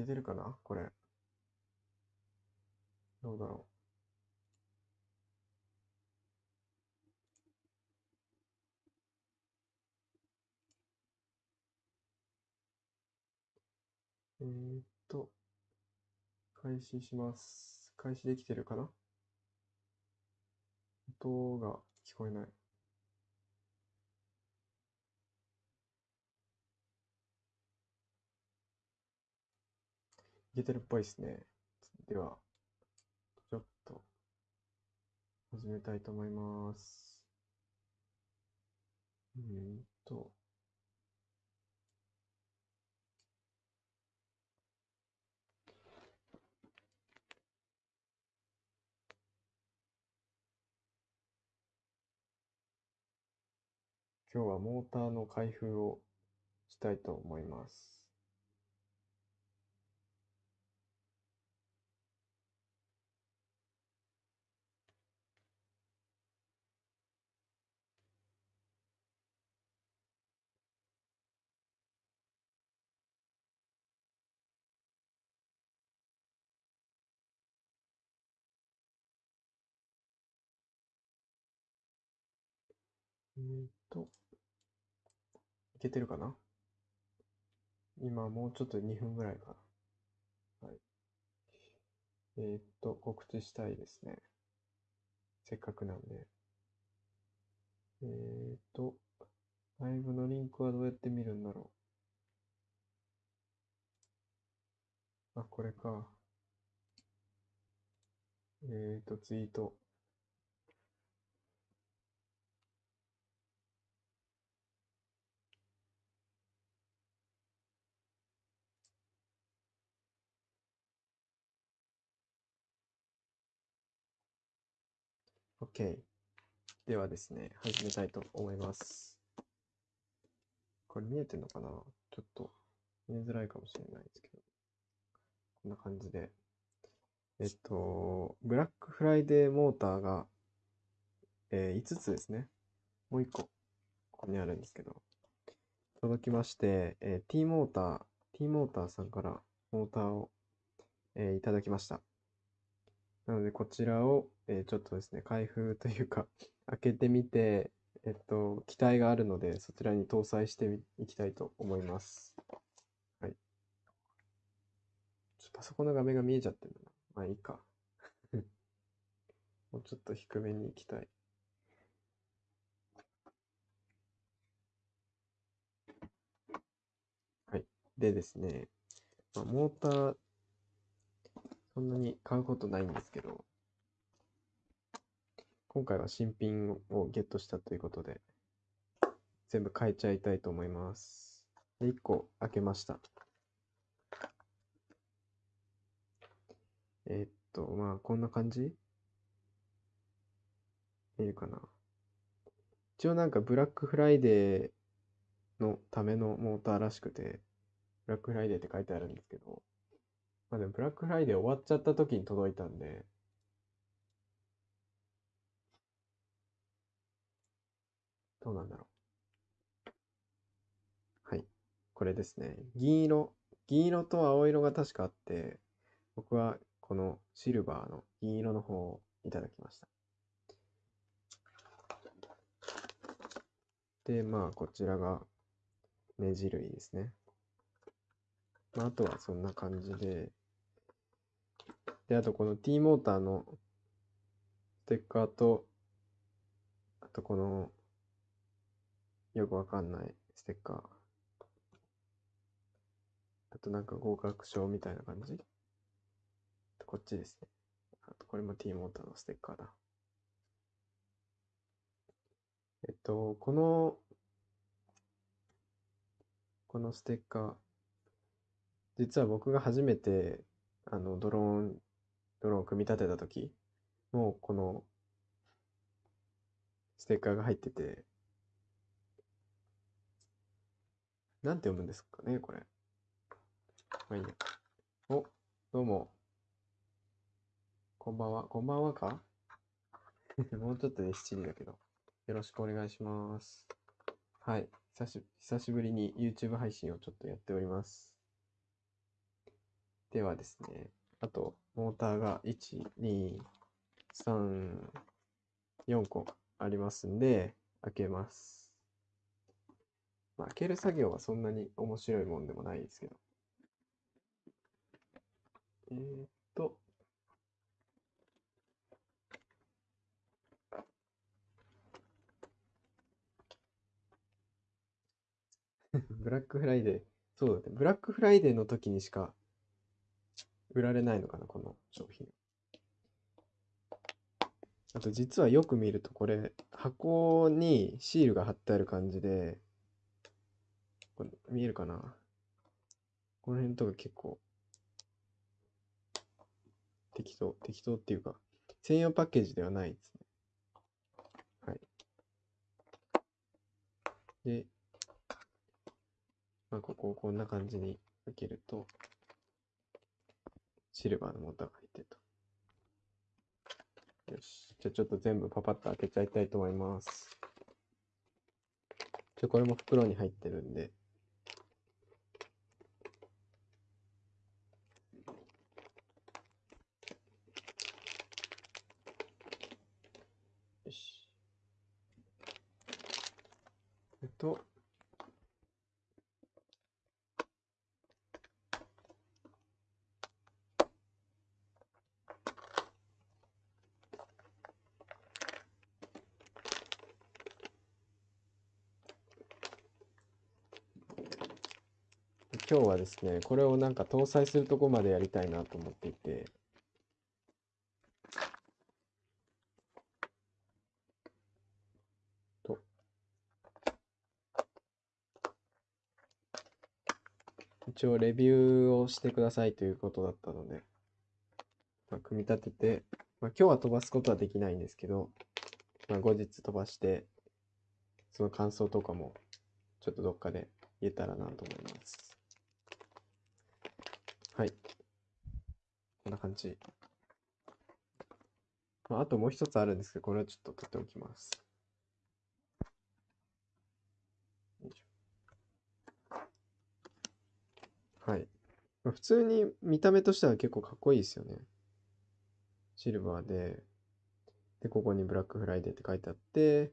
けてるかな？これ。どうだろう？えーっと、開始します。開始できてるかな？音が聞こえない。いけてるっぽいですね。では、ちょっと、始めたいと思います。うんと、今日はモーターの開封をしたいと思います。えーっと、いけてるかな？今もうちょっと2分ぐらいかな。はい。えーっと、告知したいですね。せっかくなんで。えーっと、ライブのリンクはどうやって見るんだろう？あ、これか。えーっと、ツイート。OK。ではですね、始めたいと思います。これ見えてるのかな？ちょっと見えづらいかもしれないですけど。こんな感じで。えっと、ブラックフライデーモーターが、えー5つですね。もう1個、ここにあるんですけど、届きまして、えー T モーター、T モーターさんからモーターを、えーいただきました。なので、こちらを、えーちょっとですね、開封というか、開けてみて、えっと、機体があるので、そちらに搭載してみいきたいと思います。はい。ちょっとパソコンの画面が見えちゃってるな。まあいいか。もうちょっと低めに行きたい。はい。でですね、まあ、モーター、そんなに買うことないんですけど、今回は新品をゲットしたということで、全部変えちゃいたいと思います。で、1個開けました。えーっと、まあ、こんな感じ？見えるかな？一応なんかブラックフライデーのためのモーターらしくて、ブラックフライデーって書いてあるんですけど、まあでもブラックフライデー終わっちゃった時に届いたんで、どうなんだろう。はい。これですね。銀色、銀色と青色が確かあって、僕はこのシルバーの銀色の方をいただきました。で、まあ、こちらが目地類ですね。まあ、あとはそんな感じで、で、あとこの T モーターのステッカーと、あとこの、よくわかんないステッカー。あとなんか合格証みたいな感じ？こっちですね。あとこれも T モーターのステッカーだ。えっと、この、このステッカー、実は僕が初めて、あの、ドローン、ドローンを組み立てた時もうこの、ステッカーが入ってて、なんて読むんですかね、これ。まあいいや。お、どうも。こんばんは。こんばんはか？もうちょっとで7時だけど。よろしくお願いします。はい。久し久しぶりに YouTube 配信をちょっとやっております。ではですね、あと、モーターが1、2、3、4個ありますんで、開けます。まあ、開ける作業はそんなに面白いもんでもないですけど。えーっと、ブラックフライデー。そうだね。ブラックフライデーの時にしか売られないのかな、この商品。あと実はよく見るとこれ、箱にシールが貼ってある感じで、これ見えるかな？この辺とか結構適当、適当っていうか、専用パッケージではないですね。はい。で、まあ、ここをこんな感じに開けると、シルバーのモーターが入ってると。よし。じゃあちょっと全部パパッと開けちゃいたいと思います。じゃこれも袋に入ってるんで。よし。えっと、今日はですね、これをなんか搭載するとこまでやりたいなと思っていて、と、一応レビューをしてくださいということだったので、まあ、組み立てて、まあ、今日は飛ばすことはできないんですけど、まあ、後日飛ばして、その感想とかもちょっとどっかで言えたらなと思います。はい。こんな感じ。まあ、あともう一つあるんですけど、これはちょっと取っておきます。はい。普通に見た目としては結構かっこいいですよね。シルバーで、で、ここにブラックフライデーって書いてあって、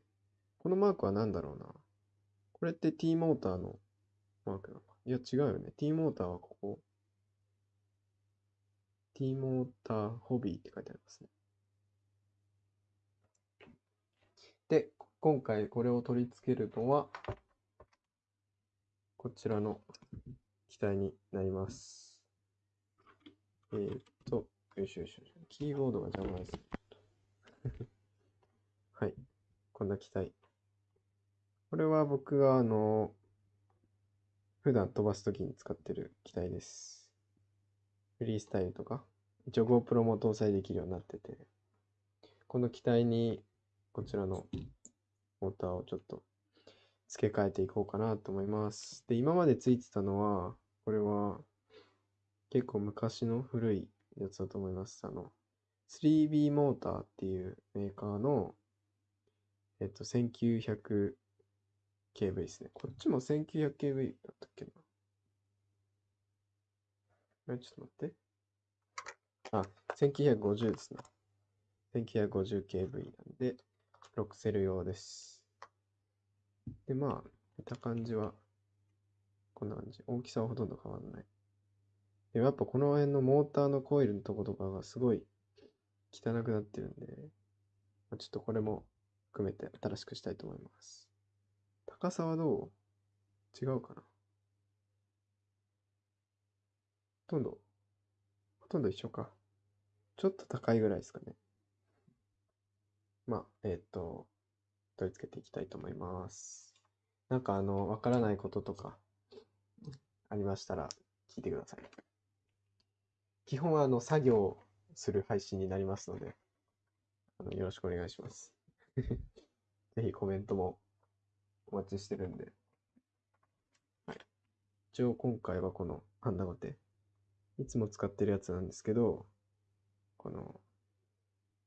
このマークは何だろうな。これって T モーターのマークなのか。いや、違うよね。T モーターはここ。T モーターホビーって書いてありますね。で、今回これを取り付けるのは、こちらの機体になります。えーっと、よいしょよいしょ。キーボードが邪魔です。はい。こんな機体。これは僕があの、普段飛ばすときに使ってる機体です。フリースタイルとか、一応 GoPro も搭載できるようになってて、この機体にこちらのモーターをちょっと付け替えていこうかなと思います。で、今までついてたのは、これは結構昔の古いやつだと思います。あの、3B モーターっていうメーカーの、えっと、1900 kV ですね。こっちも 1900kV だったっけな。え、ちょっと待って。あ、1950ですね。1950kV なんで、6セル用です。で、まあ、見た感じは、こんな感じ。大きさはほとんど変わんない。でもやっぱこの辺のモーターのコイルのとことかがすごい汚くなってるんで、まあ、ちょっとこれも含めて新しくしたいと思います。高さはどう？違うかな？とんど、ほとんど一緒か。ちょっと高いぐらいですかね。まあ、えーっと、取り付けていきたいと思います。なんかあの、わからないこととかありましたら聞いてください。基本はあの、作業する配信になりますので、あのよろしくお願いします。ぜひコメントもお待ちしてるんで。はい。一応今回はこのハンダゴテ。いつも使ってるやつなんですけど、この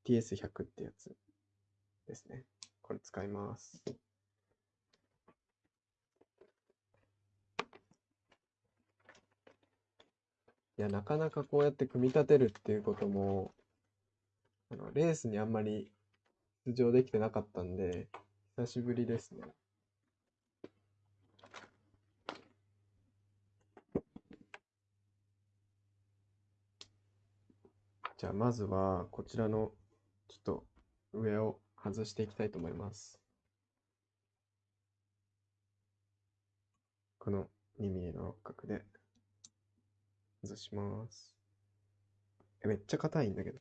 TS100 ってやつですね。これ使います。いや、なかなかこうやって組み立てるっていうことも、あの、レースにあんまり出場できてなかったんで、久しぶりですね。じゃあ、まずは、こちらの、ちょっと、上を外していきたいと思います。この 2mm の六角で、外します。めっちゃ硬いんだけど。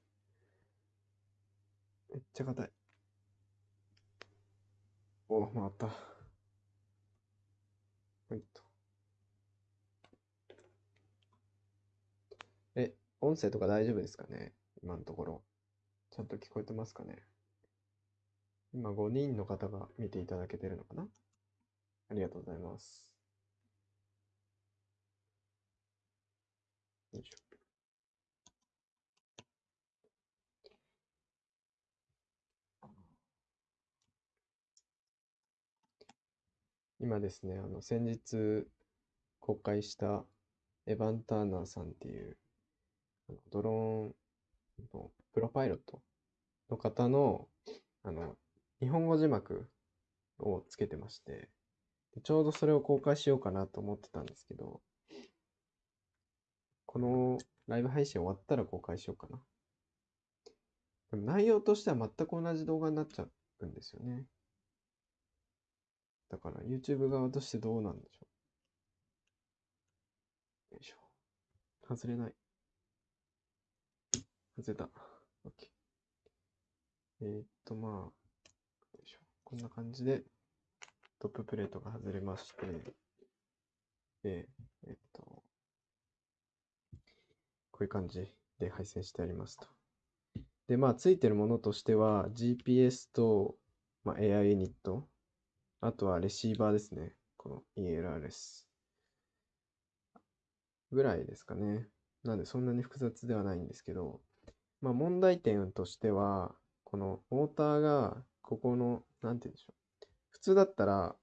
めっちゃ硬い。お、回った。はいと。え、音声とか大丈夫ですかね？今のところ。ちゃんと聞こえてますかね？今5人の方が見ていただけてるのかな？ありがとうございます。よいしょ。今ですね、あの、先日公開したエヴァン・ターナーさんっていう、ドローンのプロパイロットの方の、あの、日本語字幕をつけてまして、ちょうどそれを公開しようかなと思ってたんですけど、このライブ配信終わったら公開しようかな。でも内容としては全く同じ動画になっちゃうんですよね。だから YouTube 側としてどうなんでしょう。よいしょ。外れない。外れた。OK。えーっと、まあ、よいしょ。こんな感じでトッププレートが外れまして、で、えっと、こういう感じで配線してありますと。で、まあ、ついてるものとしては、GPS と、まあ、AI ユニット、あとはレシーバーですね。この ELRS。ぐらいですかね。なんで、そんなに複雑ではないんですけど、まあ、問題点としては、このモーターが、ここの、なんて言うんでしょう。普通だったら、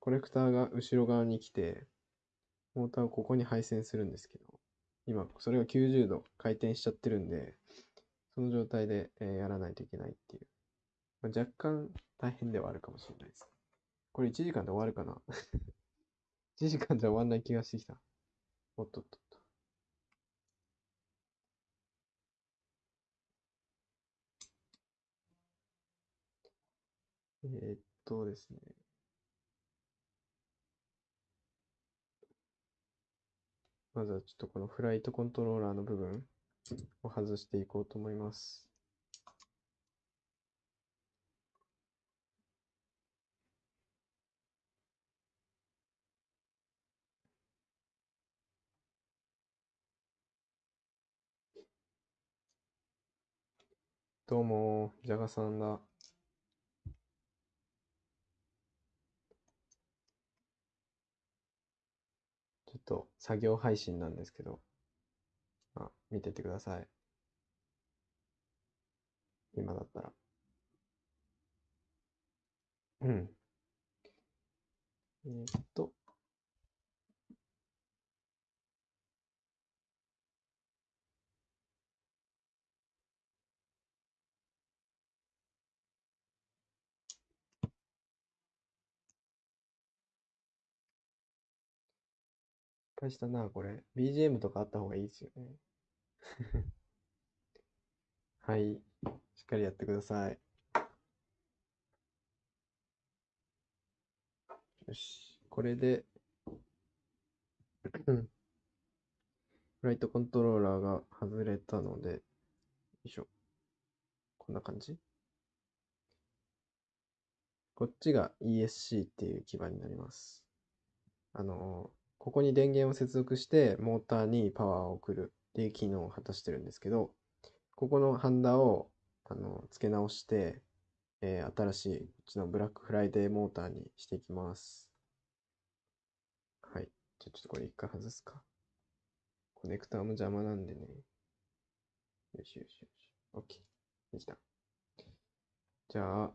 コネクターが後ろ側に来て、モーターをここに配線するんですけど、今、それが90度回転しちゃってるんで、その状態で、えやらないといけないっていう。まあ、若干大変ではあるかもしれないです。これ1時間で終わるかな ?1 時間じゃ終わんない気がしてきた。おっとっとえーっとですね。まずはちょっとこのフライトコントローラーの部分を外していこうと思います。どうも、ジャガさんだ。ちょっと作業配信なんですけど、あ、見ててください。今だったら。うん。えーっと。したな、これ。BGM とかあった方がいいですよね。はい。しっかりやってください。よし。これで、フライトコントローラーが外れたので、よいしょ。こんな感じ？こっちが ESC っていう基板になります。あの、ここに電源を接続してモーターにパワーを送るっていう機能を果たしてるんですけど、ここのハンダをあの付け直して、えー新しいこっちのブラックフライデーモーターにしていきます。はい。じゃあちょっとこれ一回外すか。コネクターも邪魔なんでね。よしよしよし。OK。できた。じゃあ、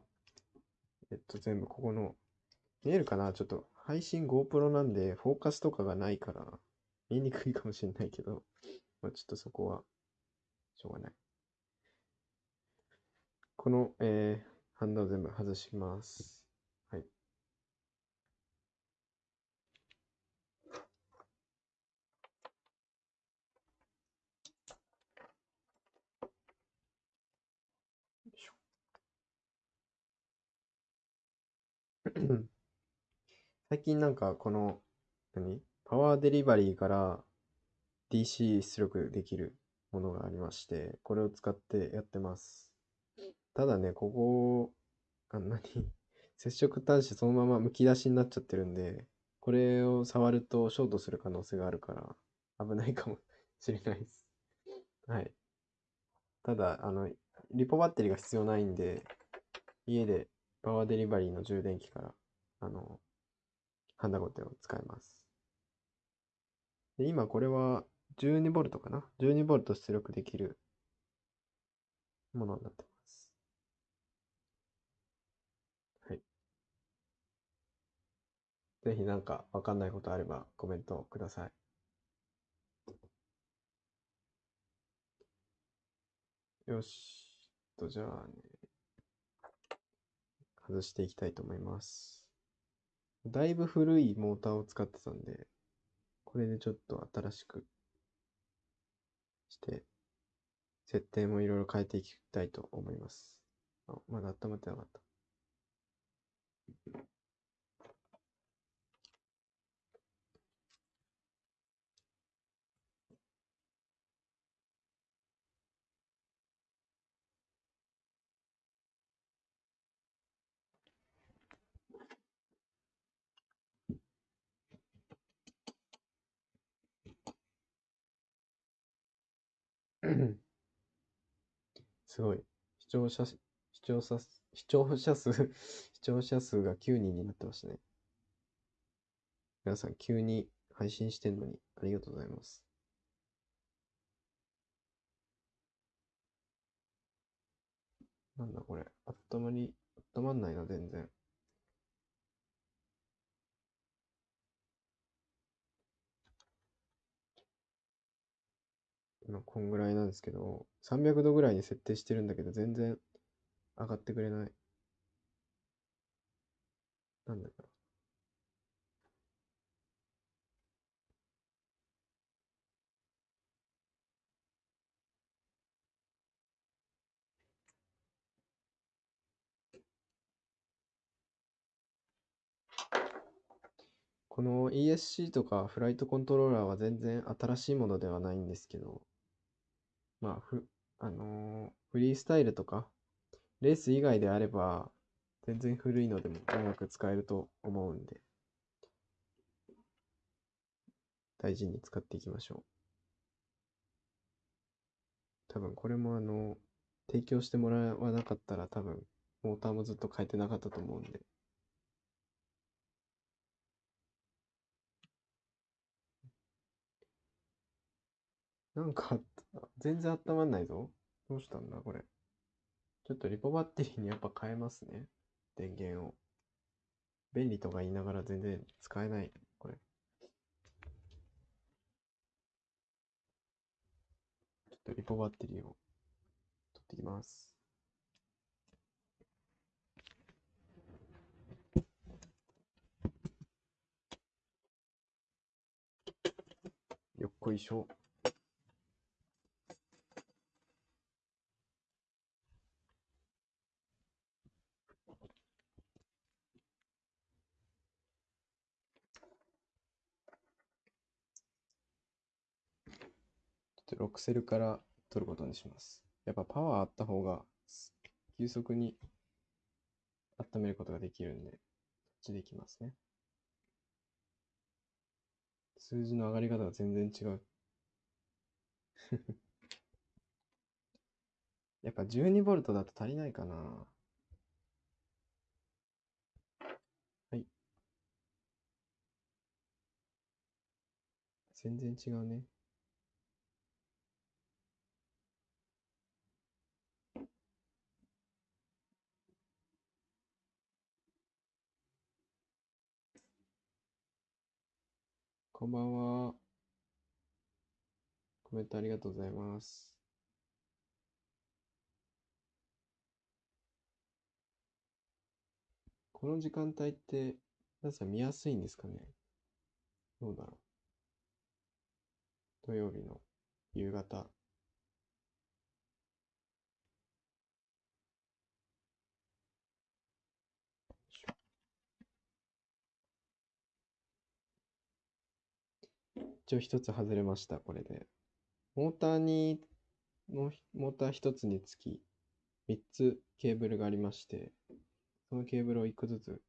えっと、全部ここの、見えるかな？ちょっと配信 GoPro なんで、フォーカスとかがないから、見にくいかもしれないけど、まあ、ちょっとそこは、しょうがない。この、えー、ハンダを全部外します。はい。よいしょ最近なんかこの、何？パワーデリバリーから DC 出力できるものがありまして、これを使ってやってます。ただね、ここ、あ、何？接触端子そのまま剥き出しになっちゃってるんで、これを触るとショートする可能性があるから危ないかもしれないです。はい。ただ、あの、リポバッテリーが必要ないんで、家でパワーデリバリーの充電器から、あの、ハンダゴテを使います。で、今これは 12V かな ?12V 出力できるものになってます。はい。ぜひなんかわかんないことあればコメントください。よし。と、じゃあね、外していきたいと思います。だいぶ古いモーターを使ってたんで、これでちょっと新しくして、設定もいろいろ変えていきたいと思います。あ、まだ温まってなかった。すごい。視聴者、視聴者、視聴者数、視聴者数が9人になってましたね。皆さん急に配信してんのにありがとうございます。なんだこれ。あったまり、あったまんないな、全然。こんぐらいなんですけど、300度ぐらいに設定してるんだけど、全然上がってくれない。なんだろう。この ESC とかフライトコントローラーは全然新しいものではないんですけど、まあ、ふ、あのーフリースタイルとか、レース以外であれば、全然古いのでも長く使えると思うんで、大事に使っていきましょう。多分これもあの、提供してもらわなかったら多分、モーターもずっと変えてなかったと思うんで、なんか、全然温まんないぞ。どうしたんだ、これ。ちょっとリポバッテリーにやっぱ変えますね。電源を。便利とか言いながら全然使えない、これ。ちょっとリポバッテリーを取ってきます。よっこいしょ。ちょっとロックセルから取ることにします。やっぱパワーあった方が急速に温めることができるんで、こっちでいきますね。数字の上がり方が全然違う。やっぱ 12V だと足りないかな。はい。全然違うね。こんばんは。コメントありがとうございます。この時間帯って、皆さん見やすいんですかね？どうだろう？土曜日の夕方。一応一つ外れました、これで。モーターに、モーター一つにつき、三つケーブルがありまして、そのケーブルを一個ずつ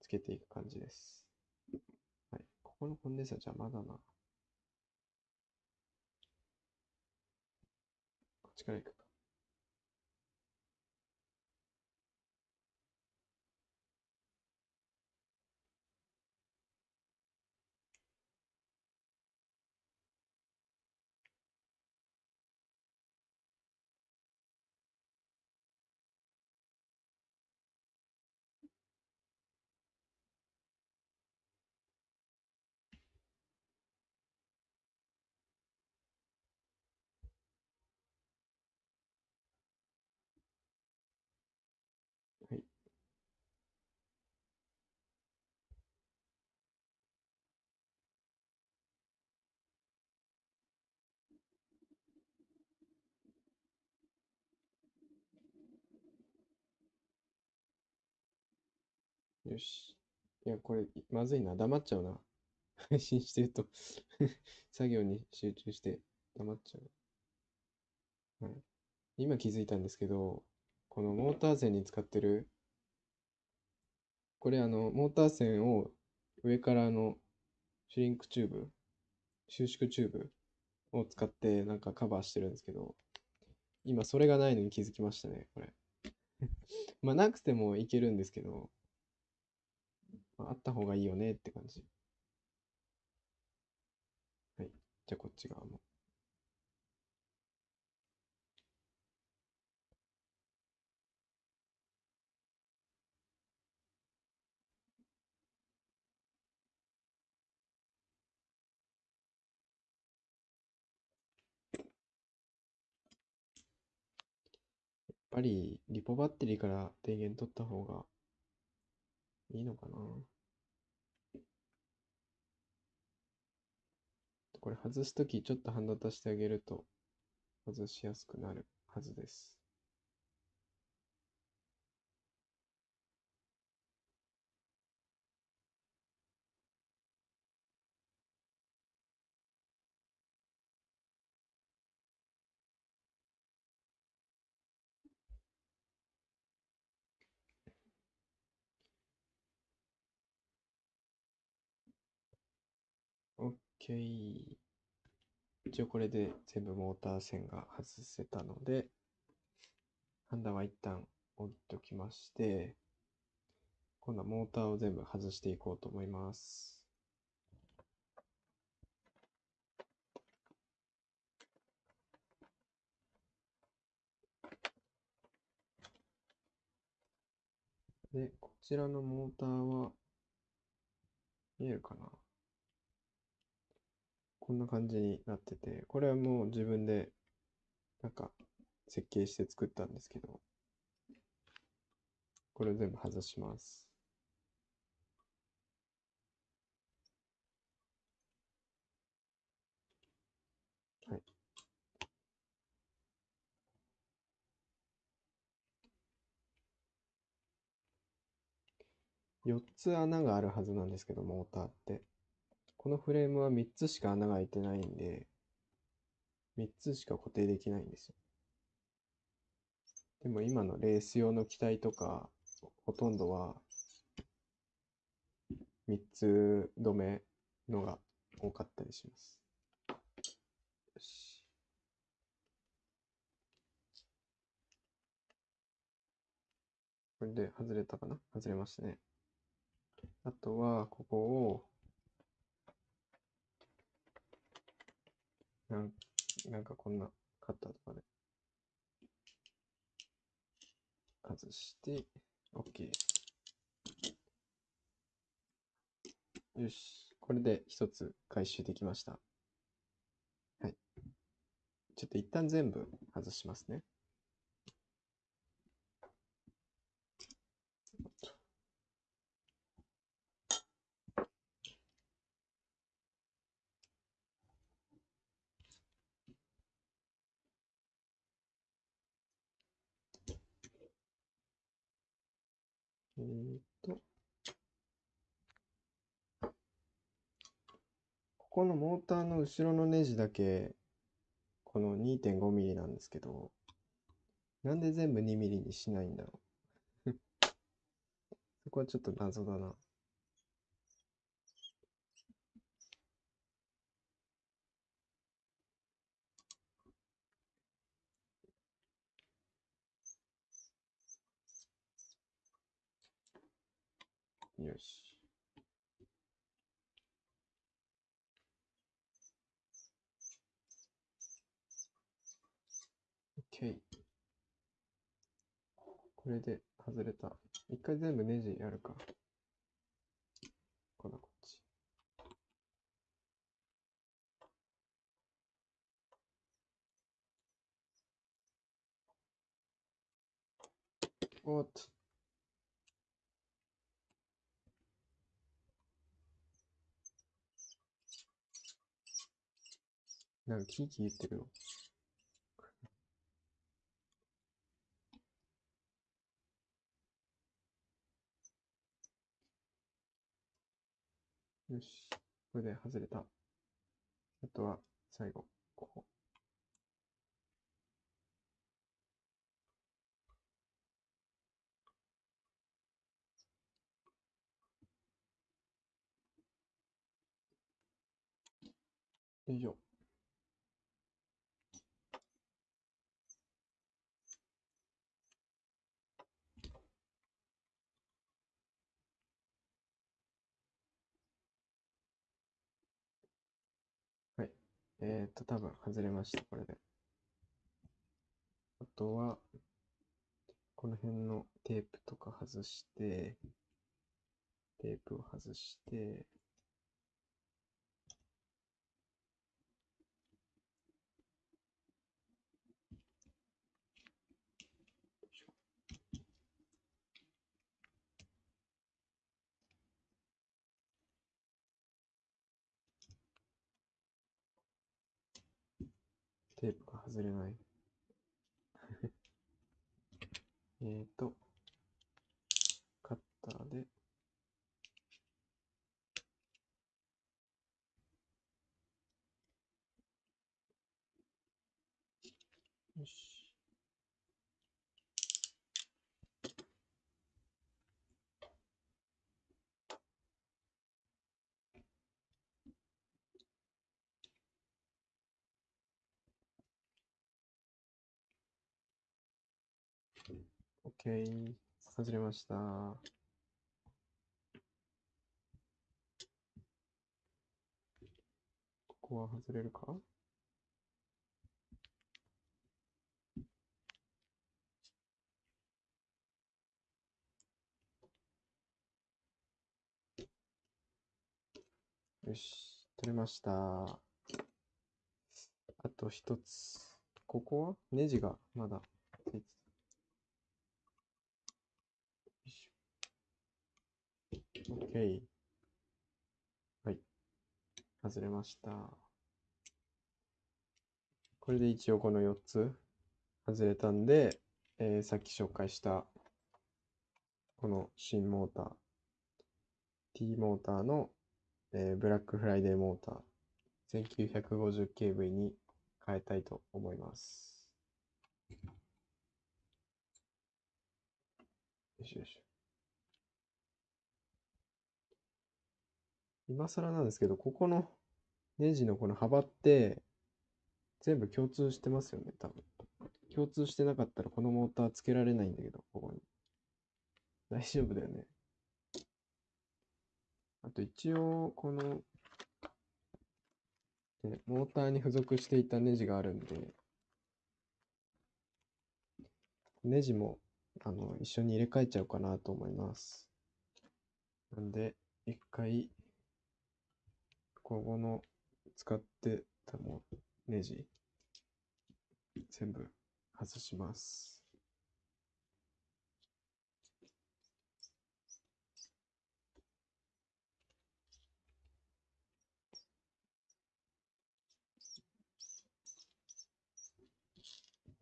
つけていく感じです。はい。ここのコンデンサー邪魔だな。こっちから行くか。はい。よし。いや、これ、まずいな。黙っちゃうな。配信してると 作業に集中して黙っちゃう。はい。今気づいたんですけど、このモーター線に使ってる、これあの、モーター線を上からあの、シュリンクチューブ、収縮チューブを使ってなんかカバーしてるんですけど、今それがないのに気づきましたね、これ。まあなくてもいけるんですけど、まあ、あった方がいいよねって感じ。はい。じゃあこっち側も。やっぱりリポバッテリーから電源取った方がいいのかなこれ外すときちょっとハンド足してあげると外しやすくなるはずです。一応これで全部モーター線が外せたので、ハンダは一旦置いときまして、今度はモーターを全部外していこうと思います。で、こちらのモーターは、見えるかな？こんな感じになってて、これはもう自分で、なんか、設計して作ったんですけど、これを全部外します。はい。4つ穴があるはずなんですけど、モーターって。このフレームは3つしか穴が開いてないんで、3つしか固定できないんですよ。でも今のレース用の機体とか、ほとんどは3つ止めのが多かったりします。よし。これで外れたかな？外れましたね。あとは、ここを、なんなんかこんなカッターとかで外して、OK。よし。これで一つ回収できました。はい。ちょっと一旦全部外しますね。ーっと、ここのモーターの後ろのネジだけ、この 2.5mm なんですけど、なんで全部 2mm にしないんだろう。そこはちょっと謎だな。よし。OK。これで外れた。一回全部ネジやるか。こだこっち。おっと。なんかキーキー言ってるよ。よし。これで外れた。あとは最後、ここ。よいしょ。はい。えーっと、多分外れました、これで。あとは、この辺のテープとか外して、テープを外して、よいしょテープが外れない。えっと、カッターで、OK。外れました。ここは外れるか？よし、取れました。あと一つ。ここは？ネジがまだついてた。よいしょ。OK。はい。外れました。これで一応この4つ外れたんで、えーさっき紹介したこの新モーター、T モーターの、えーブラックフライデーモーター 1950kV に変えたいと思います。よしよし。今更なんですけど、ここのネジのこの幅って全部共通してますよね、多分。共通してなかったらこのモーターつけられないんだけど、ここに。大丈夫だよね。あと一応、この、ねモーターに付属していたネジがあるんで、ネジも、あの、一緒に入れ替えちゃおうかなと思います。なんで、一回、ここの使ってたもネジ全部外します。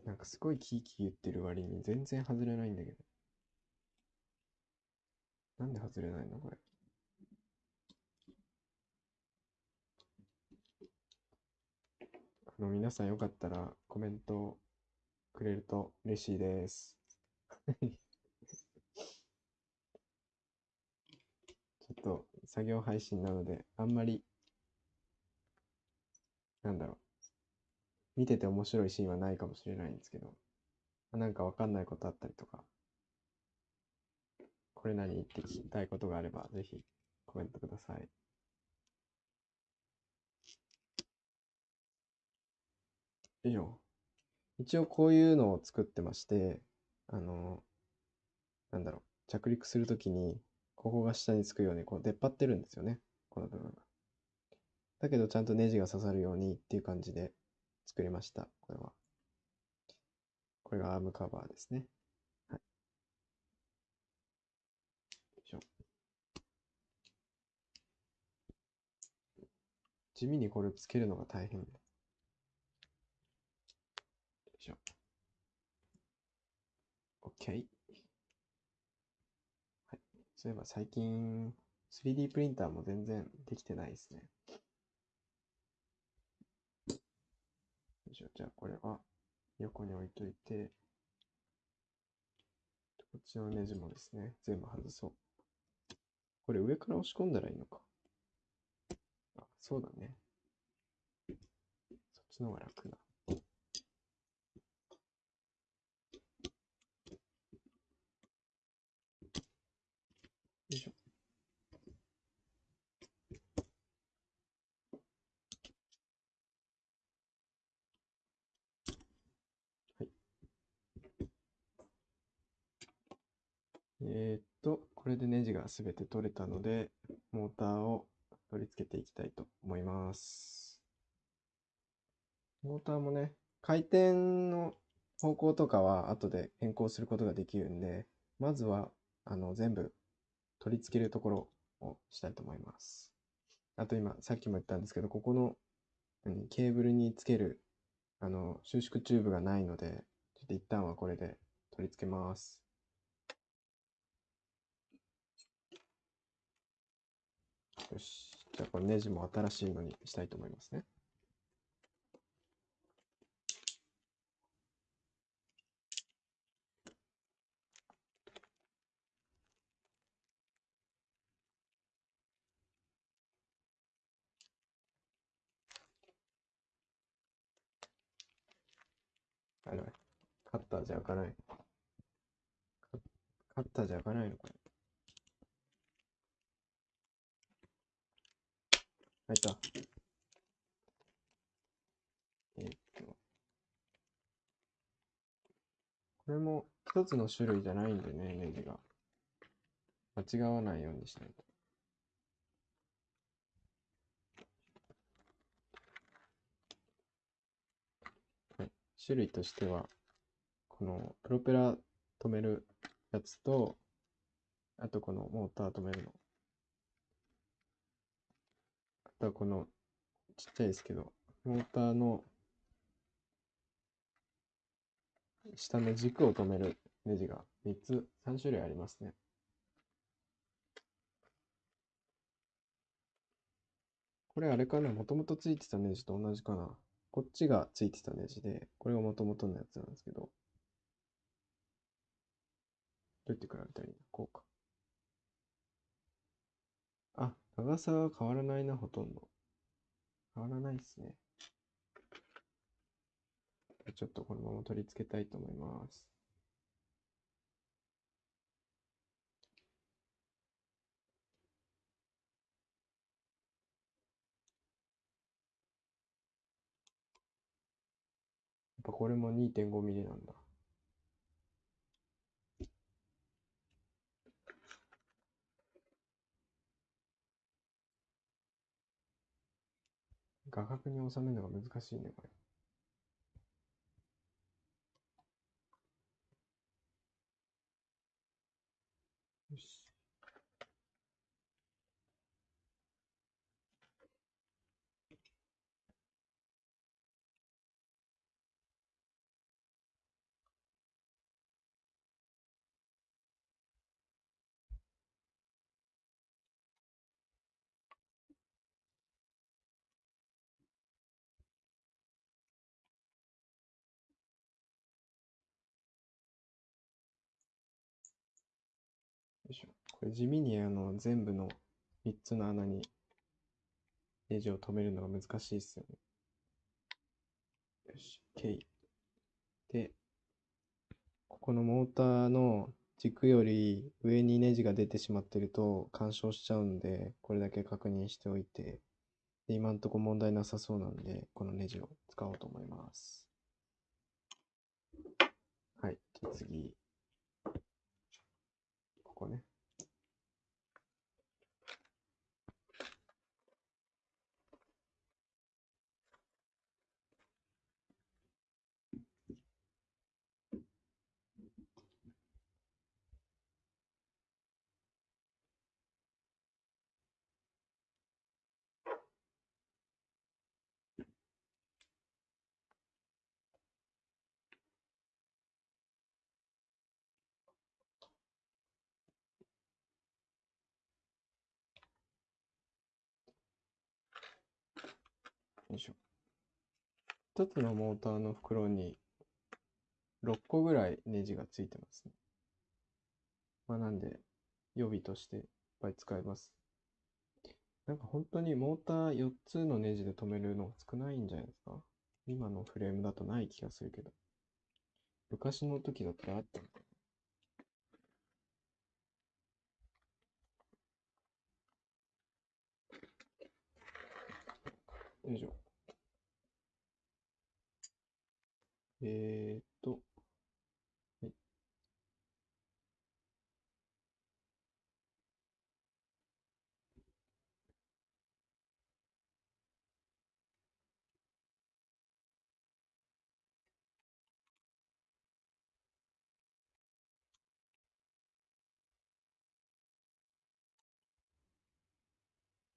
なんかすごいキーキー言ってる割に全然外れないんだけど。なんで外れないのこれ？の、皆さんよかったらコメントくれると嬉しいです。ちょっと作業配信なので、あんまり、なんだろう。見てて面白いシーンはないかもしれないんですけど、なんかわかんないことあったりとか、これ何って聞きたいことがあれば、ぜひコメントください。以上。一応こういうのを作ってまして、あの、なんだろう、着陸するときに、ここが下につくように、こう出っ張ってるんですよね、この部分が。だけどちゃんとネジが刺さるようにっていう感じで作りました、これは。これがアームカバーですね。はい。よいしょ。地味にこれつけるのが大変。よいしょ。OK。はい。そういえば最近 3D プリンターも全然できてないですね。よいしょ。じゃあこれは横に置いといて、こっちのネジもですね、全部外そう。これ上から押し込んだらいいのか。あ、そうだね。そっちの方が楽だ。えーっと、これでネジがすべて取れたので、モーターを取り付けていきたいと思います。モーターもね、回転の方向とかは後で変更することができるんで、まずはあの全部取り付けるところをしたいと思います。あと今、さっきも言ったんですけど、ここの何ケーブルにつけるあの収縮チューブがないので、ちょっと一旦はこれで取り付けます。よし。じゃあこれネジも新しいのにしたいと思いますね。あれカッターじゃ開かない。カカッターじゃ開かないのこれ。開いた。えっと。これも一つの種類じゃないんでね、ネジが。間違わないようにしないと。はい。種類としては、このプロペラ止めるやつと、あとこのモーター止めるの。あとはこのちっちゃいですけど、モーターの下の軸を止めるネジが3つ、3種類ありますね。これあれかな？もともとついてたネジと同じかな？こっちがついてたネジで、これがもともとのやつなんですけど、どうやって比べたらいいの？こうか。長さは変わらないな、ほとんど。変わらないですね。ちょっとこのまま取り付けたいと思います。やっぱこれも2.5ミリなんだ。画角に収めるのが難しいね、これ。よし。よいしょ。これ地味にあの全部の3つの穴にネジを止めるのが難しいですよね。よし、OK。で、ここのモーターの軸より上にネジが出てしまってると干渉しちゃうんで、これだけ確認しておいて、で今んとこ問題なさそうなんで、このネジを使おうと思います。はい、次。ここね。一つのモーターの袋に6個ぐらいネジがついてますね。まあ、なんで、予備としていっぱい使えます。なんか本当にモーター4つのネジで止めるのが少ないんじゃないですか？今のフレームだとない気がするけど。昔の時だったらあったのかなよいしょ。えっと、はい。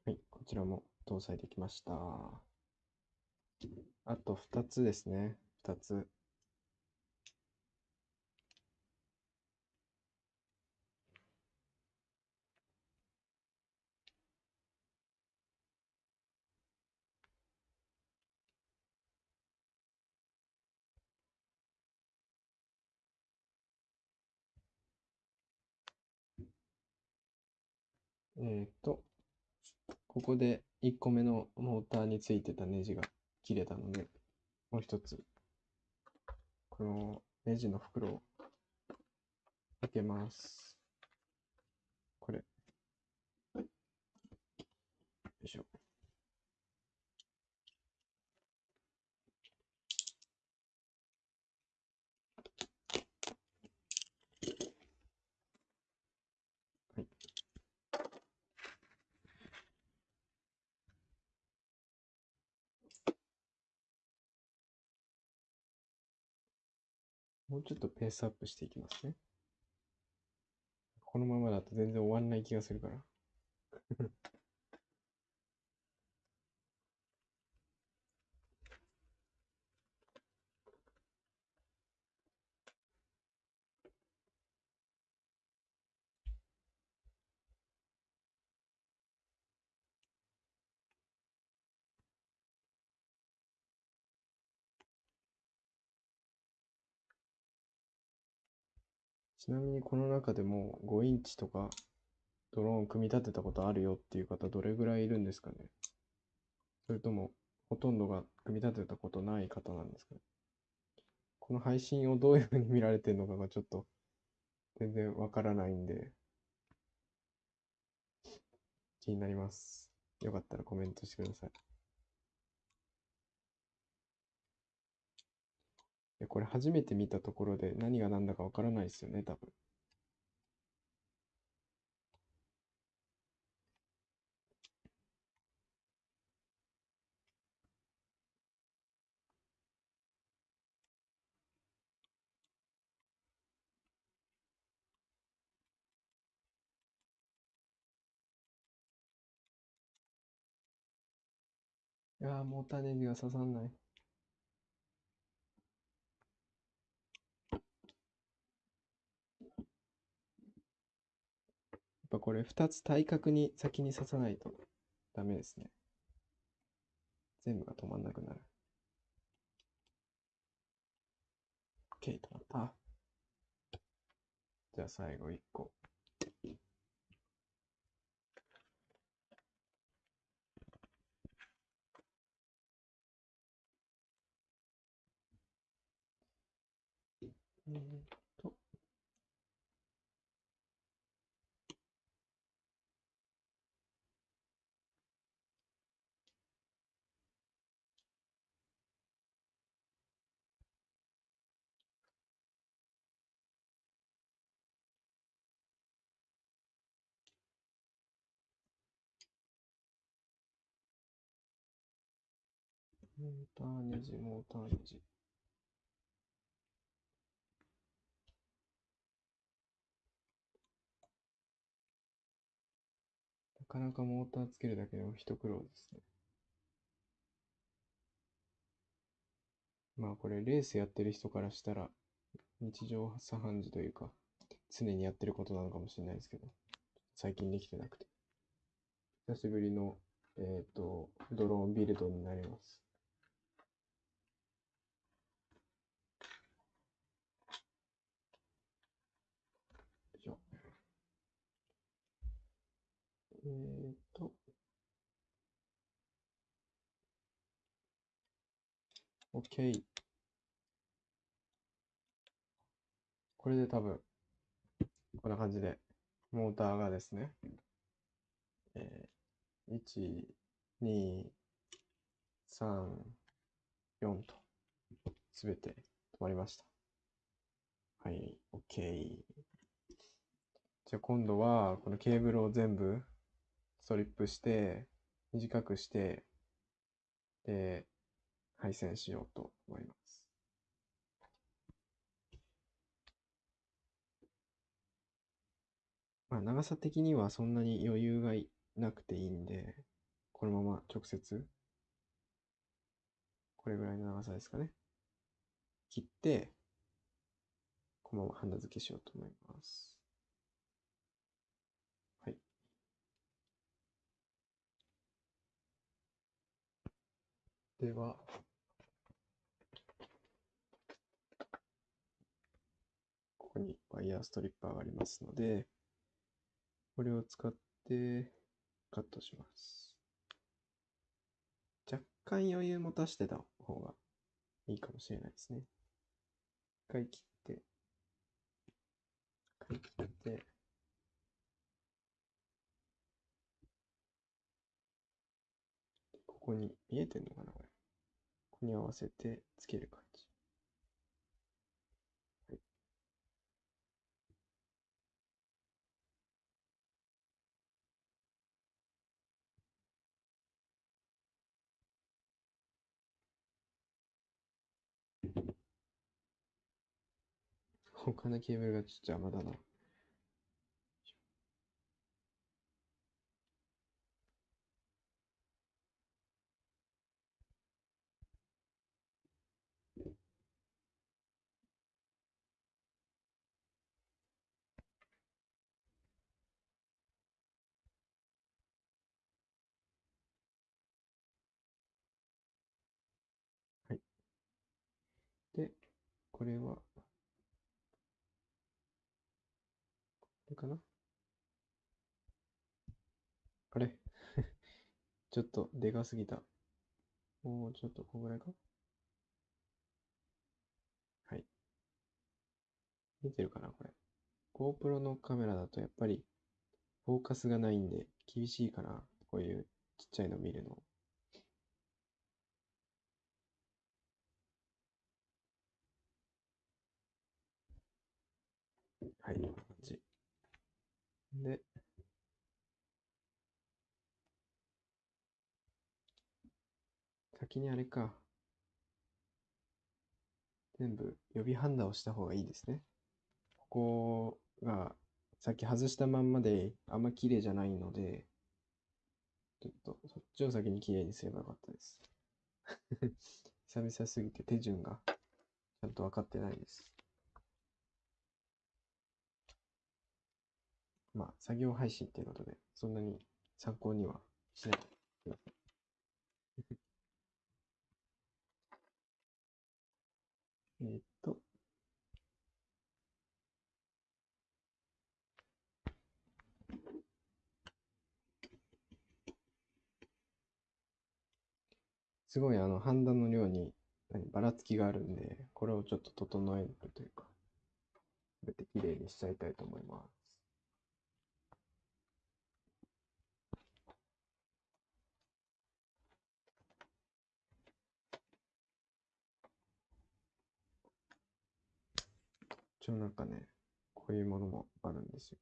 はい、こちらも搭載できました。あと2つですね。2つ。えーっと、ここで1個目のモーターについてたネジが切れたので、もう一つ、このネジの袋を開けます。これ。よいしょ。はい。もうちょっとペースアップしていきますね。このままだと全然終わんない気がするから。ちなみにこの中でも5インチとかドローン組み立てたことあるよっていう方どれぐらいいるんですかね？それともほとんどが組み立てたことない方なんですかね？この配信をどういうふうに見られてるのかがちょっと全然わからないんで気になります。よかったらコメントしてください。い、これ初めて見たところで何が何だかわからないですよね、多分。いやーもう種には刺さんない。これ2つ対角に先に刺さないとダメですね。全部が止まんなくなる。OK、止まった。じゃあ最後1個。えモーターネジ、モーターネジ。なかなかモーターつけるだけでも一苦労ですね。まあこれレースやってる人からしたら日常茶飯事というか常にやってることなのかもしれないですけど最近できてなくて久しぶりのえっ、とドローンビルドになりますよいしょえーっと、OK。これで多分、こんな感じで、モーターがですね、えー、1、2、3、4と、すべて止まりました。はい、OK。じゃあ今度は、このケーブルを全部ストリップして、短くして、で、配線しようと思います。まあ、長さ的にはそんなに余裕がいなくていいんで、このまま直接、これぐらいの長さですかね。切って、このままハンダ付けしようと思います。では、ここにワイヤーストリッパーがありますので、これを使ってカットします。若干余裕持たしてた方がいいかもしれないですね。一回切って、一回切って、ここに見えてんのかなこれ。ここに合わせてつける感じ。はい。他のケーブルがちょっと邪魔だな。はい。で、これは、これかな？あれ？ちょっとでかすぎた。もうちょっとこんぐらいか？はい。見てるかなこれ。GoPro のカメラだとやっぱりフォーカスがないんで厳しいかな。こういうちっちゃいの見るの。はい、こんな感じ。で、先にあれか。全部予備ハンダをした方がいいですね。ここがさっき外したまんまであんま綺麗じゃないので、ちょっとそっちを先に綺麗にすればよかったです。久々すぎて手順がちゃんと分かってないです。まあ、作業配信っていうことで、そんなに参考にはしないでください。えっと、すごいあの判断の量にばらつきがあるんで、これをちょっと整えるというか、すべてきれいにしちゃいたいと思います。一応なんかね、こういうものもあるんですよ。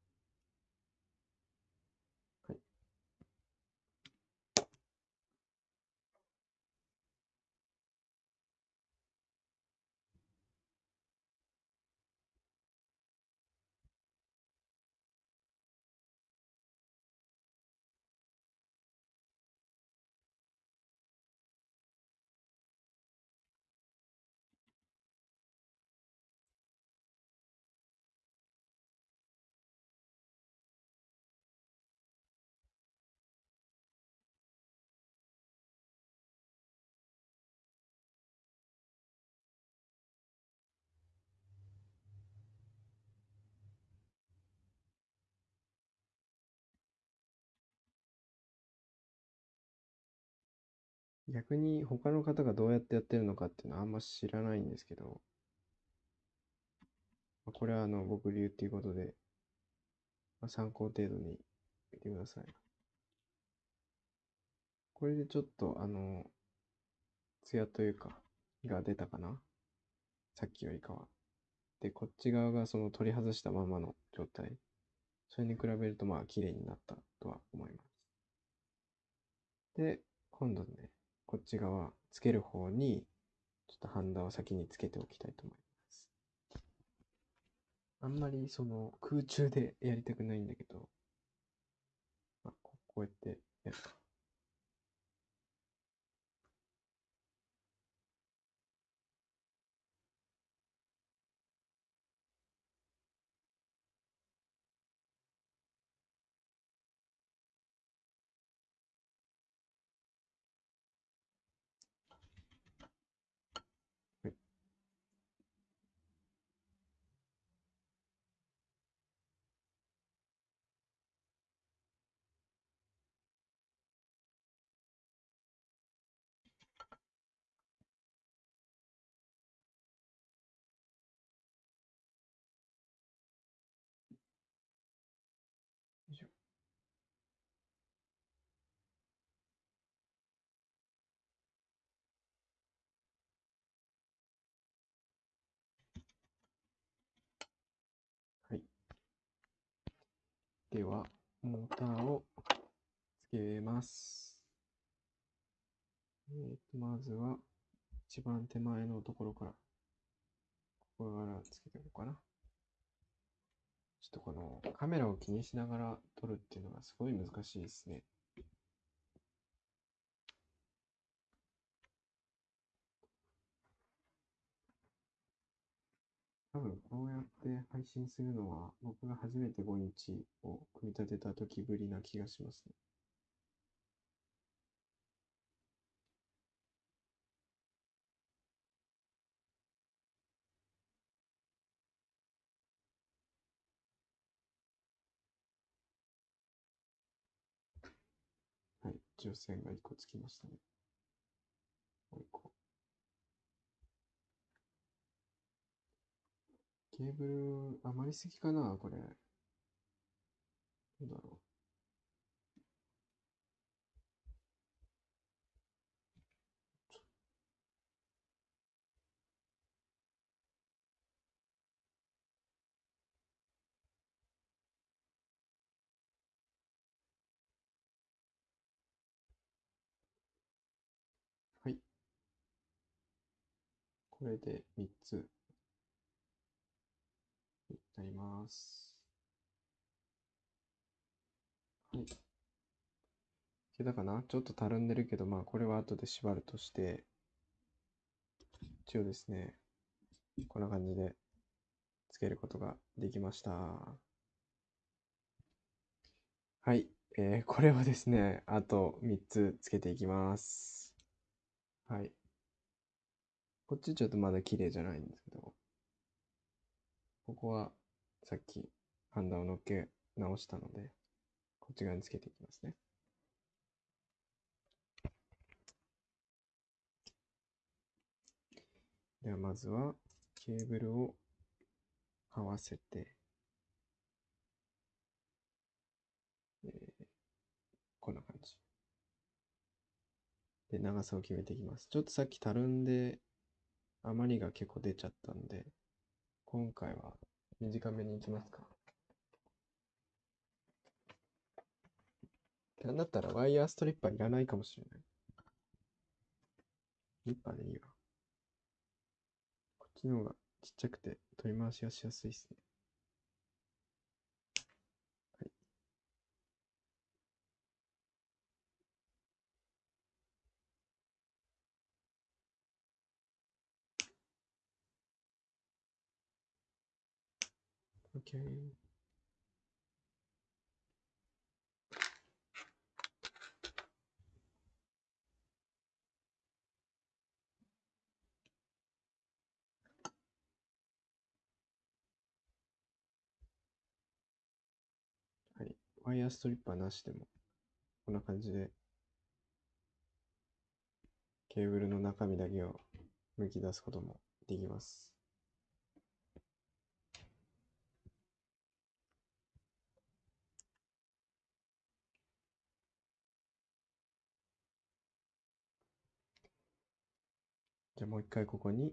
逆に他の方がどうやってやってるのかっていうのはあんま知らないんですけど、まあこれはあの僕流っていうことで、まあ、参考程度に見てください。これでちょっとあの、ツヤというか、が出たかなさっきよりかは。で、こっち側がその取り外したままの状態。それに比べるとまあ綺麗になったとは思います。で、今度ね、こっち側、つける方に、ちょっとハンダを先につけておきたいと思います。あんまりその空中でやりたくないんだけど、まあ、こうやってやるか。では、モーターをつけます。えーと、まずは、一番手前のところから、ここからつけておこうかな。ちょっとこのカメラを気にしながら撮るっていうのがすごい難しいですね。多分こうやって配信するのは僕が初めて5インチを組み立てた時ぶりな気がしますね。はい、一応線が1個つきましたね。もう1個。ケーブル余りすぎかなこれ。どうだろう。はい。これで3つなります。はい。いけたかな？ちょっとたるんでるけど、まあこれは後で縛るとして、一応ですね、こんな感じでつけることができました。はい。えーこれはですね、あと3つつけていきます。はい。こっちちょっとまだ綺麗じゃないんですけど、ここはさっきハンダを乗っけ直したので、こっち側につけていきますね。ではまずはケーブルを合わせて、えーこんな感じ。で、長さを決めていきます。ちょっとさっきたるんで、余りが結構出ちゃったんで、今回は短めにいきますか。なんだったらワイヤーストリッパーいらないかもしれない。リッパーでいいわ。こっちの方がちっちゃくて取り回しがしやすいですね。OK。はい。ワイヤーストリッパーなしでも、こんな感じで、ケーブルの中身だけを剥き出すこともできます。じゃあもう一回ここに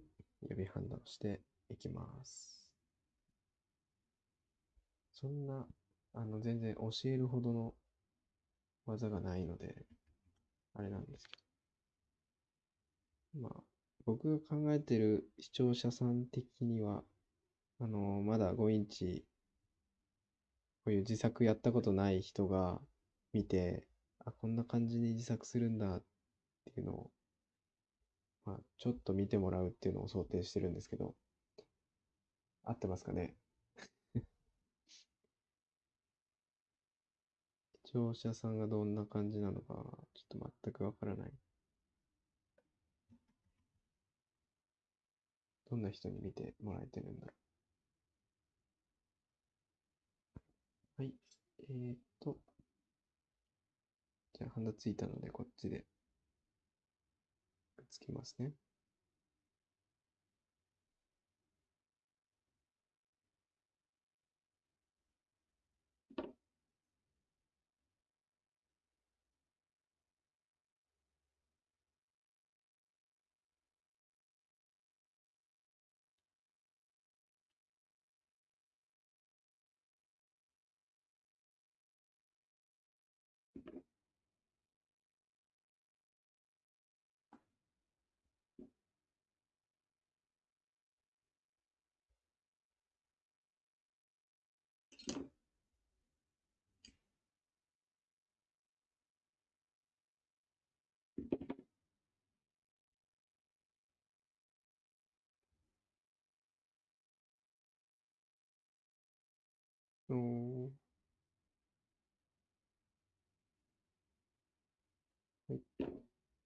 指ハンダをしていきます。そんな、あの、全然教えるほどの技がないので、あれなんですけど。まあ、僕が考えてる視聴者さん的には、あの、まだ5インチ、こういう自作やったことない人が見て、あ、こんな感じに自作するんだっていうのを、まあ、ちょっと見てもらうっていうのを想定してるんですけど、合ってますかね？視聴者さんがどんな感じなのか、ちょっと全くわからない。どんな人に見てもらえてるんだろう。はい。えーっと。じゃあ、ハンダついたので、こっちでつきますね。はい。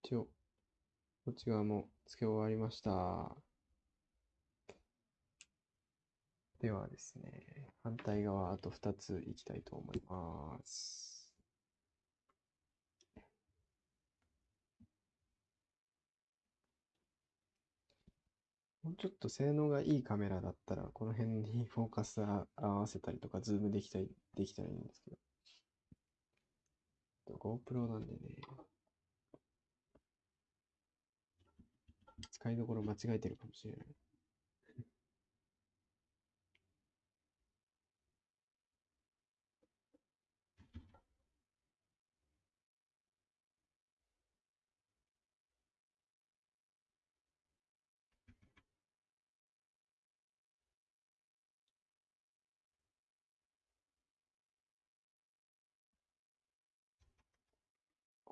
一応、こっち側も付け終わりました。ではですね、反対側あと2ついきたいと思います。もうちょっと性能がいいカメラだったら、この辺に フォーカス合わせたりとか、ズームできたり、できたらいいんですけど。GoPro なんでね、使いどころ間違えてるかもしれない。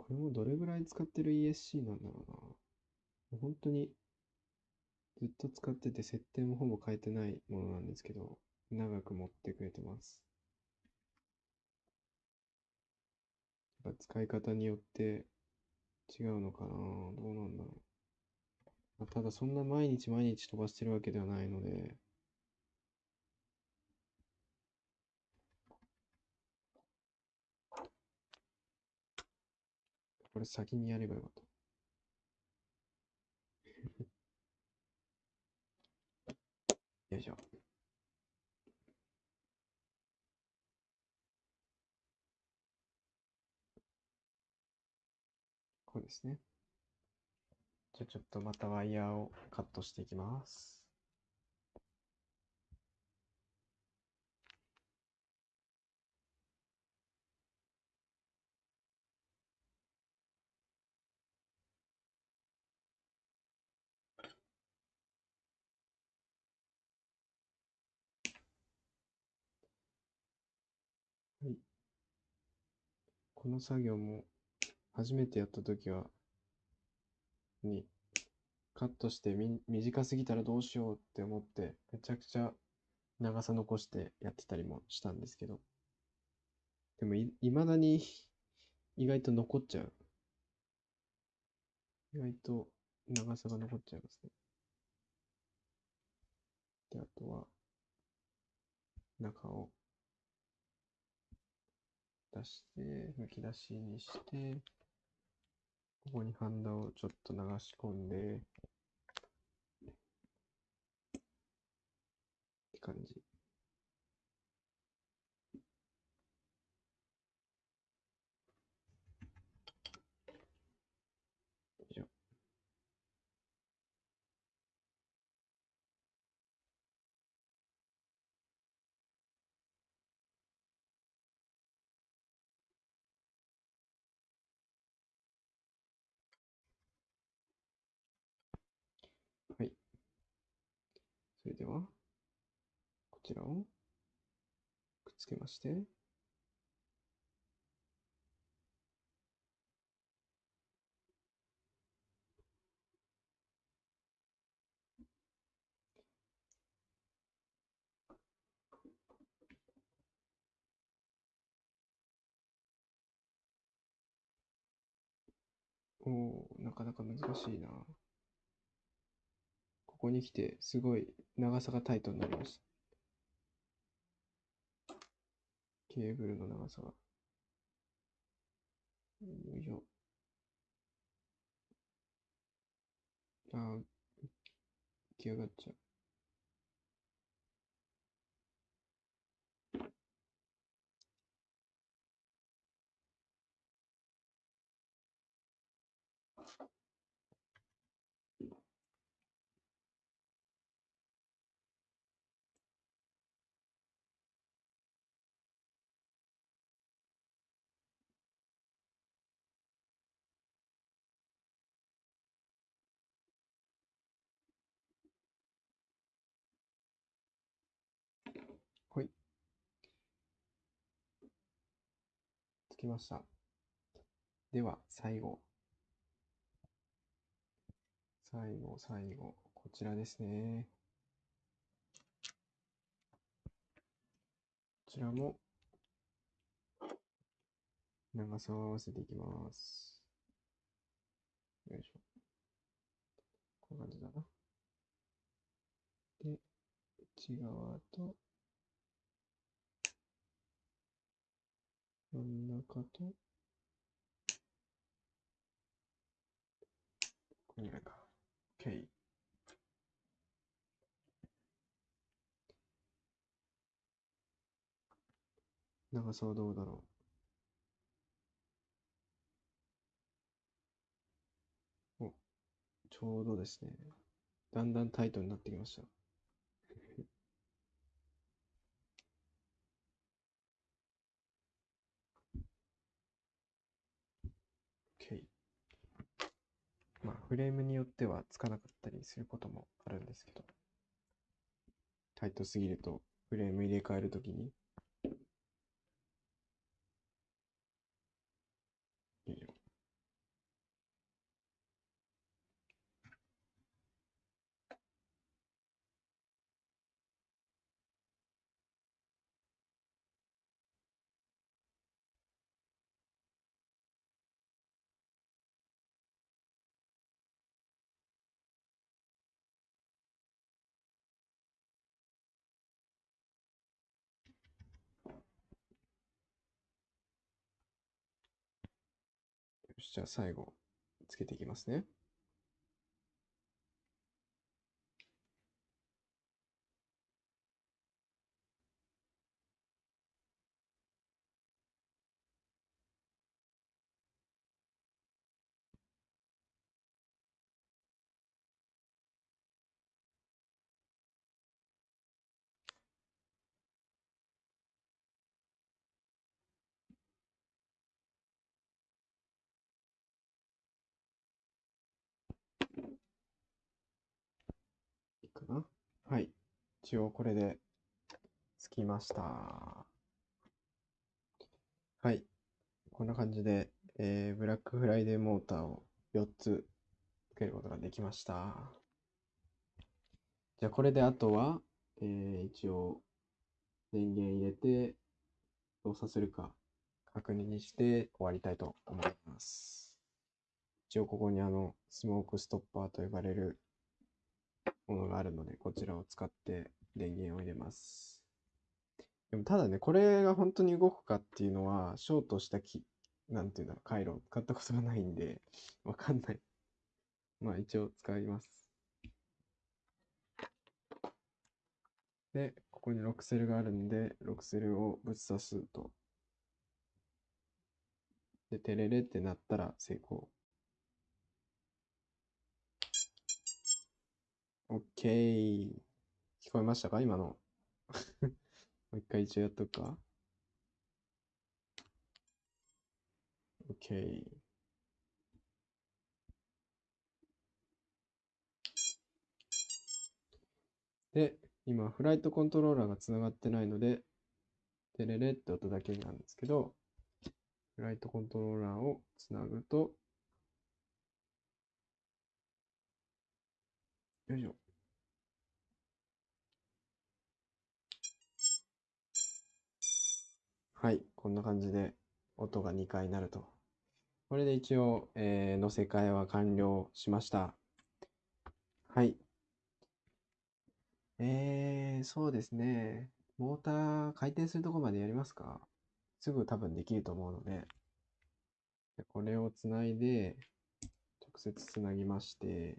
これもどれぐらい使ってる ESC なんだろうな。もう本当にずっと使ってて設定もほぼ変えてないものなんですけど、長く持ってくれてます。やっぱ使い方によって違うのかなどうなんだろう。あただそんな毎日毎日飛ばしてるわけではないので、これ先にやればよかった。よいしょ。こうですね。じゃあちょっとまたワイヤーをカットしていきます。はい。この作業も初めてやったときは、に、カットしてみ短すぎたらどうしようって思って、めちゃくちゃ長さ残してやってたりもしたんですけど、でもい、いまだに 意外と残っちゃう。意外と長さが残っちゃいますね。で、あとは、中を出して、むき出しにして、ここにハンダをちょっと流し込んで、って感じ。それでは、こちらをくっつけまして、おお、なかなか難しいな。ここに来て、すごい長さがタイトになりました。ケーブルの長さが。よいしょ。あー、浮き上がっちゃう。ほい。つきました。では、最後。最後、最後。こちらですね。こちらも、長さを合わせていきます。よいしょ。こういう感じだな。で、内側と、真ん中と、これぐらいか。OK。長さはどうだろう？お、ちょうどですね。だんだんタイトになってきました。OK。まあ、フレームによってはつかなかったりすることもあるんですけど、タイトすぎるとフレーム入れ替えるときに、じゃあ最後、つけていきますね。いいかなはい。一応これで、つきました。はい。こんな感じで、えー、ブラックフライデーモーターを4つつけることができました。じゃあこれであとは、えー、一応電源入れて動作するか確認して終わりたいと思います。一応ここにあのスモークストッパーと呼ばれるものがあるので、こちらを使って電源を入れます。でもただね、これが本当に動くかっていうのは、ショートしたき、なんていうんだろう、回路を使ったことがないんで、わかんない。まあ一応使います。で、ここにロクセルがあるんで、ロクセルをぶち刺すと。で、テレレってなったら成功。オッケー。聞こえましたか？今の。もう一回一応やっとくか。オッケー。で、今、フライトコントローラーがつながってないので、テレレって音だけなんですけど、フライトコントローラーをつなぐと、よいしょ。はい、こんな感じで音が2回鳴ると。これで一応、えー、乗せ替えは完了しました。はい。えー、そうですね。モーター回転するとこまでやりますか？すぐ多分できると思うので。でこれをつないで、直接つなぎまして、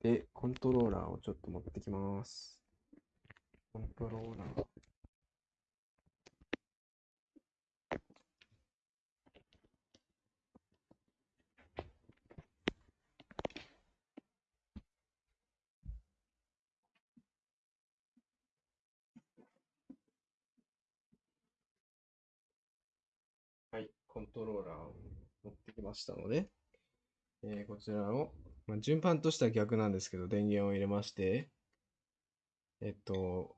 で、コントローラーをちょっと持ってきます。コントローラー。はい、コントローラーを持ってきましたので、えーこちらを、まあ、順番としては逆なんですけど、電源を入れまして、えっと、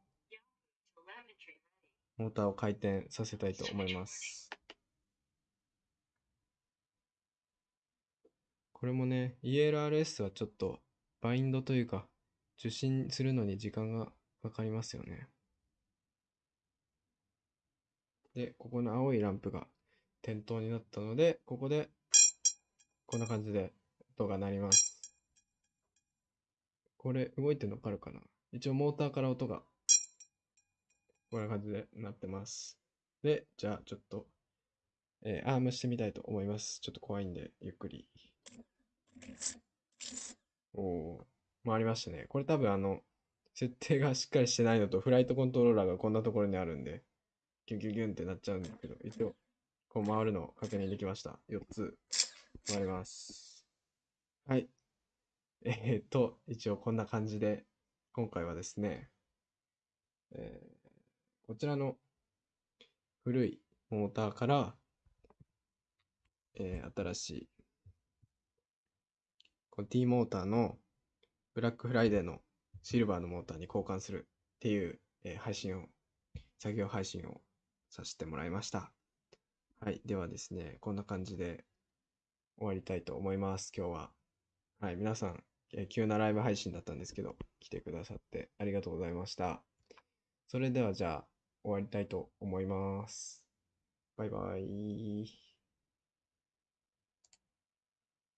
モーターを回転させたいと思います。これもね、ELRS はちょっとバインドというか、受信するのに時間がかかりますよね。で、ここの青いランプが点灯になったので、ここで、こんな感じで音が鳴ります。これ、動いてるのわかるかな？一応モーターから音が、こんな感じで鳴ってます。で、じゃあちょっと、えーアームしてみたいと思います。ちょっと怖いんで、ゆっくり。おお、回りましたね。これ多分あの、設定がしっかりしてないのと、フライトコントローラーがこんなところにあるんで、ギュギュギュンってなっちゃうんだけど、一応、こう回るのを確認できました。4つ回ります。はい。えーっと、一応こんな感じで、今回はですね、えーこちらの古いモーターから、えー新しい、この T モーターのブラックフライデーのシルバーのモーターに交換するっていう、えー配信を、作業配信をさせてもらいました。はい。ではですね、こんな感じで終わりたいと思います、今日は。はい。皆さん、えー急なライブ配信だったんですけど、来てくださってありがとうございました。それではじゃあ、終わりたいと思います。バイバイ。